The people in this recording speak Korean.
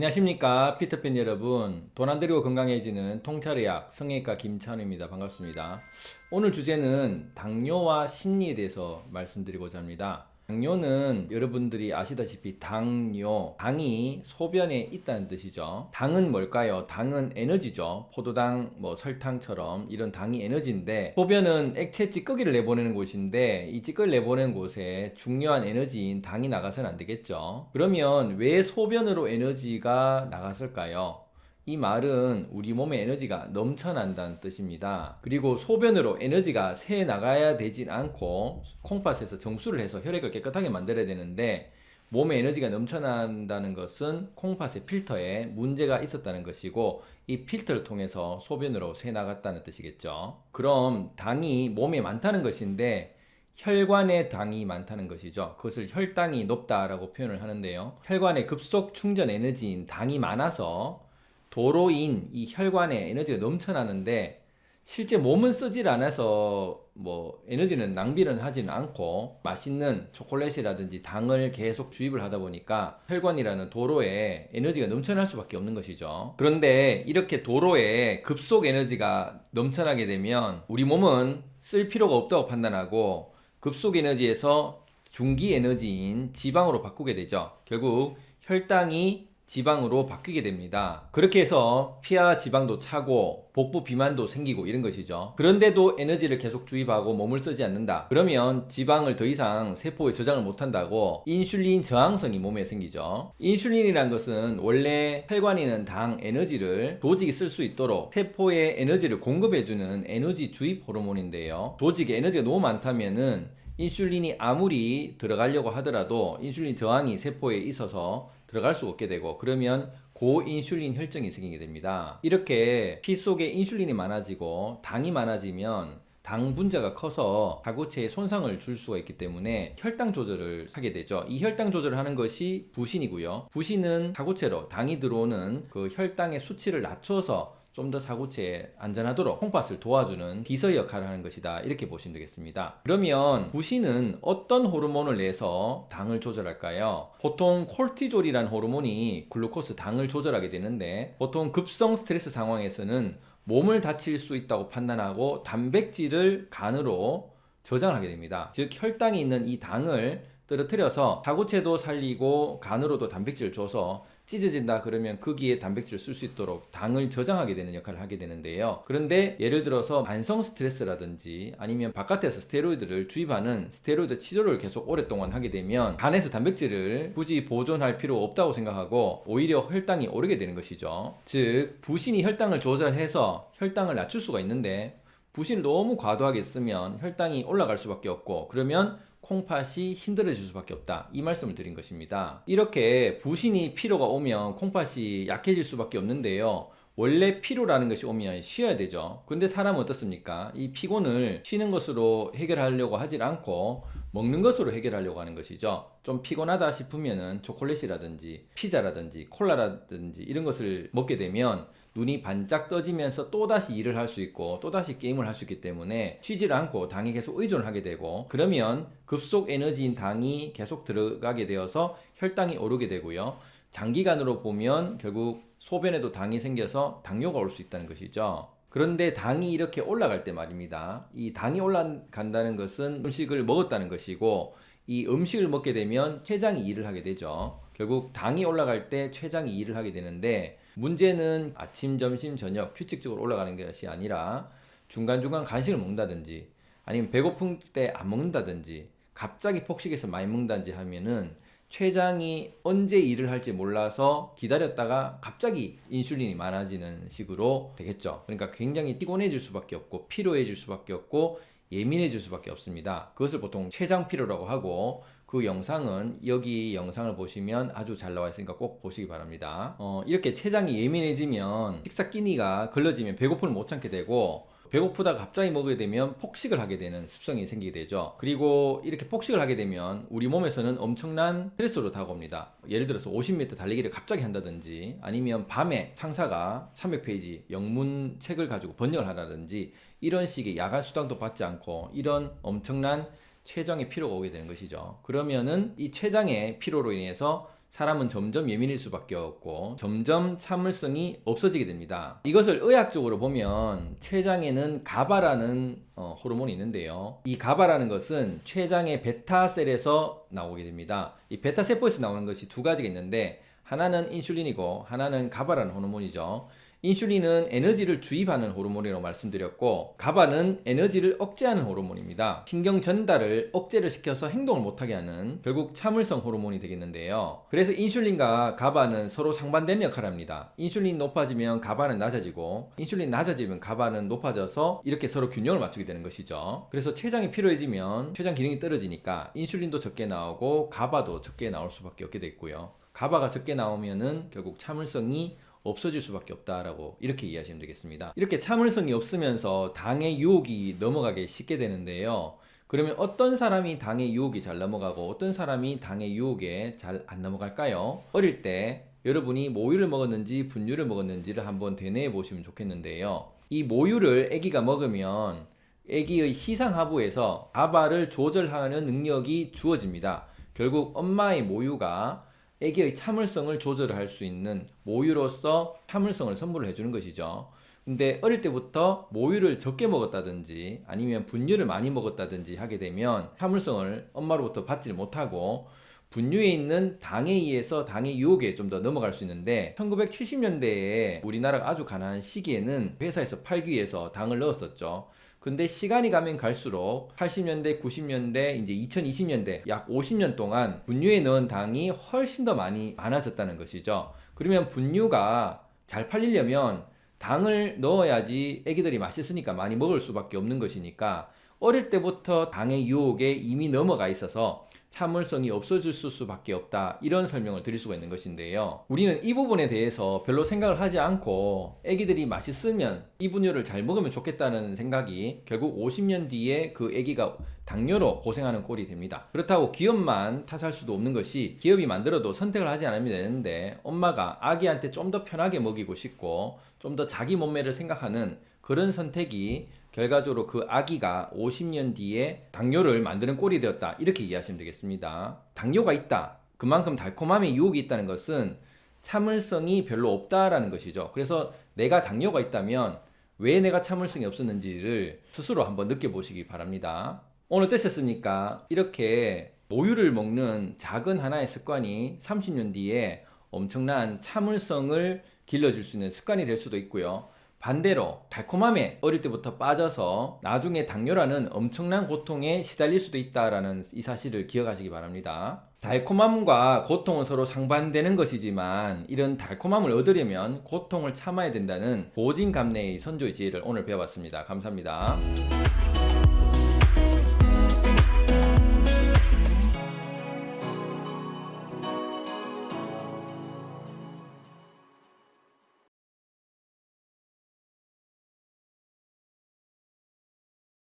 안녕하십니까 피터팬 여러분. 돈 안 들이고 건강해지는 통찰의학 성형외과 김찬우입니다. 반갑습니다. 오늘 주제는 당뇨와 심리에 대해서 말씀드리고자 합니다 당뇨는 여러분들이 아시다시피 당뇨, 당이 소변에 있다는 뜻이죠. 당은 뭘까요? 당은 에너지죠. 포도당, 뭐 설탕처럼 이런 당이 에너지인데 소변은 액체 찌꺼기를 내보내는 곳인데 이 찌꺼기를 내보내는 곳에 중요한 에너지인 당이 나가서는 안 되겠죠. 그러면 왜 소변으로 에너지가 나갔을까요? 이 말은 우리 몸에 에너지가 넘쳐난다는 뜻입니다. 그리고 소변으로 에너지가 새 나가야 되진 않고 콩팥에서 정수를 해서 혈액을 깨끗하게 만들어야 되는데 몸에 에너지가 넘쳐난다는 것은 콩팥의 필터에 문제가 있었다는 것이고 이 필터를 통해서 소변으로 새 나갔다는 뜻이겠죠. 그럼 당이 몸에 많다는 것인데 혈관에 당이 많다는 것이죠. 그것을 혈당이 높다라고 표현을 하는데요. 혈관의 급속 충전 에너지인 당이 많아서 도로인 이 혈관에 에너지가 넘쳐나는데 실제 몸은 쓰질 않아서 뭐 에너지는 낭비는 하지는 않고 맛있는 초콜릿이라든지 당을 계속 주입을 하다 보니까 혈관이라는 도로에 에너지가 넘쳐날 수밖에 없는 것이죠. 그런데 이렇게 도로에 급속 에너지가 넘쳐나게 되면 우리 몸은 쓸 필요가 없다고 판단하고 급속 에너지에서 중기 에너지인 지방으로 바꾸게 되죠. 결국 혈당이 지방으로 바뀌게 됩니다. 그렇게 해서 피하 지방도 차고 복부 비만도 생기고 이런 것이죠. 그런데도 에너지를 계속 주입하고 몸을 쓰지 않는다. 그러면 지방을 더 이상 세포에 저장을 못한다고 인슐린 저항성이 몸에 생기죠. 인슐린이란 것은 원래 혈관에 있는 당 에너지를 조직이 쓸 수 있도록 세포에 에너지를 공급해주는 에너지 주입 호르몬인데요. 조직에 에너지가 너무 많다면 은 인슐린이 아무리 들어가려고 하더라도 인슐린 저항이 세포에 있어서 들어갈 수 없게 되고 그러면 고인슐린 혈증이 생기게 됩니다. 이렇게 피 속에 인슐린이 많아지고 당이 많아지면 당 분자가 커서 가구체에 손상을 줄 수가 있기 때문에 혈당 조절을 하게 되죠. 이 혈당 조절을 하는 것이 부신이고요. 부신은 가구체로 당이 들어오는 그 혈당의 수치를 낮춰서 좀 더 사고체에 안전하도록 콩팥을 도와주는 비서 역할을 하는 것이다. 이렇게 보시면 되겠습니다. 그러면 부신은 어떤 호르몬을 내서 당을 조절할까요? 보통 콜티졸이라는 호르몬이 글루코스 당을 조절하게 되는데 보통 급성 스트레스 상황에서는 몸을 다칠 수 있다고 판단하고 단백질을 간으로 저장하게 됩니다. 즉 혈당이 있는 이 당을 떨어뜨려서 사고체도 살리고 간으로도 단백질을 줘서 찢어진다 그러면 거기에 단백질을 쓸 수 있도록 당을 저장하게 되는 역할을 하게 되는데요. 그런데 예를 들어서 만성 스트레스라든지 아니면 바깥에서 스테로이드를 주입하는 스테로이드 치료를 계속 오랫동안 하게 되면 간에서 단백질을 굳이 보존할 필요 없다고 생각하고 오히려 혈당이 오르게 되는 것이죠. 즉 부신이 혈당을 조절해서 혈당을 낮출 수가 있는데 부신을 너무 과도하게 쓰면 혈당이 올라갈 수밖에 없고 그러면 콩팥이 힘들어질 수밖에 없다. 이 말씀을 드린 것입니다. 이렇게 부신이 피로가 오면 콩팥이 약해질 수밖에 없는데요. 원래 피로라는 것이 오면 쉬어야 되죠. 근데 사람은 어떻습니까? 이 피곤을 쉬는 것으로 해결하려고 하질 않고 먹는 것으로 해결하려고 하는 것이죠. 좀 피곤하다 싶으면은 초콜릿이라든지 피자라든지 콜라라든지 이런 것을 먹게 되면 눈이 반짝 떠지면서 또다시 일을 할 수 있고 또다시 게임을 할 수 있기 때문에 쉬질 않고 당에 계속 의존을 하게 되고 그러면 급속 에너지인 당이 계속 들어가게 되어서 혈당이 오르게 되고요. 장기간으로 보면 결국 소변에도 당이 생겨서 당뇨가 올 수 있다는 것이죠 그런데 당이 이렇게 올라갈 때 말입니다. 이 당이 올라간다는 것은 음식을 먹었다는 것이고 이 음식을 먹게 되면 췌장이 일을 하게 되죠. 결국 당이 올라갈 때 췌장이 일을 하게 되는데 문제는 아침, 점심, 저녁 규칙적으로 올라가는 것이 아니라 중간중간 간식을 먹는다든지 아니면 배고픈 때 안 먹는다든지 갑자기 폭식해서 많이 먹는다든지 하면은 췌장이 언제 일을 할지 몰라서 기다렸다가 갑자기 인슐린이 많아지는 식으로 되겠죠. 그러니까 굉장히 피곤해질 수밖에 없고 피로해질 수밖에 없고 예민해질 수밖에 없습니다. 그것을 보통 췌장 피로라고 하고 그 영상은 여기 영상을 보시면 아주 잘 나와 있으니까 꼭 보시기 바랍니다. 어, 이렇게 췌장이 예민해지면 식사 끼니가 걸러지면 배고픔을 못 참게 되고 배고프다가 갑자기 먹게 되면 폭식을 하게 되는 습성이 생기게 되죠. 그리고 이렇게 폭식을 하게 되면 우리 몸에서는 엄청난 스트레스로 다가옵니다. 예를 들어서 50m 달리기를 갑자기 한다든지 아니면 밤에 상사가 300페이지 영문 책을 가지고 번역을 하라든지 이런 식의 야간 수당도 받지 않고 이런 엄청난 췌장의 피로가 오게 되는 것이죠. 그러면은 이 췌장의 피로로 인해서 사람은 점점 예민해질 수밖에 없고 점점 참을성이 없어지게 됩니다. 이것을 의학적으로 보면 췌장에는 가바라는 어, 호르몬이 있는데요. 이 가바라는 것은 췌장의 베타셀에서 나오게 됩니다. 이 베타 세포에서 나오는 것이 두 가지가 있는데 하나는 인슐린이고 하나는 가바라는 호르몬이죠. 인슐린은 에너지를 주입하는 호르몬이라고 말씀드렸고 가바는 에너지를 억제하는 호르몬입니다. 신경 전달을 억제를 시켜서 행동을 못하게 하는 결국 참을성 호르몬이 되겠는데요. 그래서 인슐린과 가바는 서로 상반되는 역할을 합니다. 인슐린 높아지면 가바는 낮아지고 인슐린 낮아지면 가바는 높아져서 이렇게 서로 균형을 맞추게 되는 것이죠. 그래서 췌장이 필요해지면 췌장 기능이 떨어지니까 인슐린도 적게 나오고 가바도 적게 나올 수밖에 없게 됐고요. 가바가 적게 나오면은 결국 참을성이 없어질 수밖에 없다라고 이렇게 이해하시면 되겠습니다. 이렇게 참을성이 없으면서 당의 유혹이 넘어가기 쉽게 되는데요. 그러면 어떤 사람이 당의 유혹이 잘 넘어가고 어떤 사람이 당의 유혹에 잘 안 넘어갈까요? 어릴 때 여러분이 모유를 먹었는지 분유를 먹었는지를 한번 되뇌어 보시면 좋겠는데요. 이 모유를 아기가 먹으면 아기의 시상하부에서 가바를 조절하는 능력이 주어집니다. 결국 엄마의 모유가 아기의 참을성을 조절할 수 있는 모유로서 참을성을 선물을 해주는 것이죠. 근데 어릴 때부터 모유를 적게 먹었다든지 아니면 분유를 많이 먹었다든지 하게 되면 참을성을 엄마로부터 받지를 못하고 분유에 있는 당에 의해서 당의 유혹에 좀 더 넘어갈 수 있는데 1970년대에 우리나라가 아주 가난한 시기에는 회사에서 팔기 위해서 당을 넣었었죠. 근데 시간이 가면 갈수록 80년대, 90년대, 이제 2020년대 약 50년 동안 분유에 넣은 당이 훨씬 더 많이 많아졌다는 것이죠. 그러면 분유가 잘 팔리려면 당을 넣어야지 애기들이 맛있으니까 많이 먹을 수밖에 없는 것이니까 어릴 때부터 당의 유혹에 이미 넘어가 있어서 참을성이 없어질 수밖에 없다. 이런 설명을 드릴 수가 있는 것인데요. 우리는 이 부분에 대해서 별로 생각을 하지 않고 애기들이 맛있으면 이 분유를 잘 먹으면 좋겠다는 생각이 결국 50년 뒤에 그 애기가 당뇨로 고생하는 꼴이 됩니다. 그렇다고 기업만 탓할 수도 없는 것이 기업이 만들어도 선택을 하지 않으면 되는데 엄마가 아기한테 좀 더 편하게 먹이고 싶고 좀 더 자기 몸매를 생각하는 그런 선택이 결과적으로 그 아기가 50년 뒤에 당뇨를 만드는 꼴이 되었다. 이렇게 이해하시면 되겠습니다. 당뇨가 있다. 그만큼 달콤함의 유혹이 있다는 것은 참을성이 별로 없다라는 것이죠. 그래서 내가 당뇨가 있다면 왜 내가 참을성이 없었는지를 스스로 한번 느껴보시기 바랍니다 오늘 어떠셨습니까? 이렇게 모유를 먹는 작은 하나의 습관이 30년 뒤에 엄청난 참을성을 길러줄 수 있는 습관이 될 수도 있고요 반대로 달콤함에 어릴 때부터 빠져서 나중에 당뇨라는 엄청난 고통에 시달릴 수도 있다라는 이 사실을 기억하시기 바랍니다. 달콤함과 고통은 서로 상반되는 것이지만 이런 달콤함을 얻으려면 고통을 참아야 된다는 고진감래의 선조의 지혜를 오늘 배워봤습니다. 감사합니다.